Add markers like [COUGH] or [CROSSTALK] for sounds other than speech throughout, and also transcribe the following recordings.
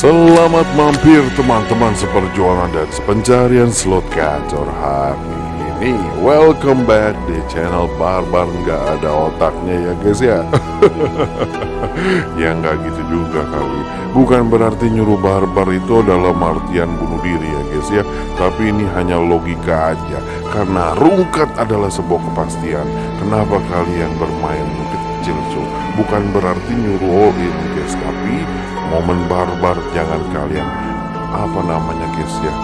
Selamat mampir teman-teman seperjuangan dan sepencarian slot gacor hari ini. Welcome back di channel Barbar. Nggak ada otaknya ya guys ya? [LAUGHS] Ya nggak gitu juga kali. Bukan berarti nyuruh barbar itu adalah artian bunuh diri ya guys ya. Tapi ini hanya logika aja. Karena rungkat adalah sebuah kepastian. Kenapa kalian bermain kecil so Bukan berarti nyuruh all in guys Tapi momen barbar jangan kalian. Apa namanya guys ya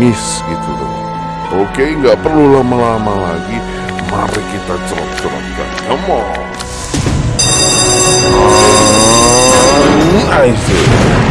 miss gitu loh. Oke nggak perlu lama-lama lagi. Mari kita cerot-cerotkan. Come on. I see.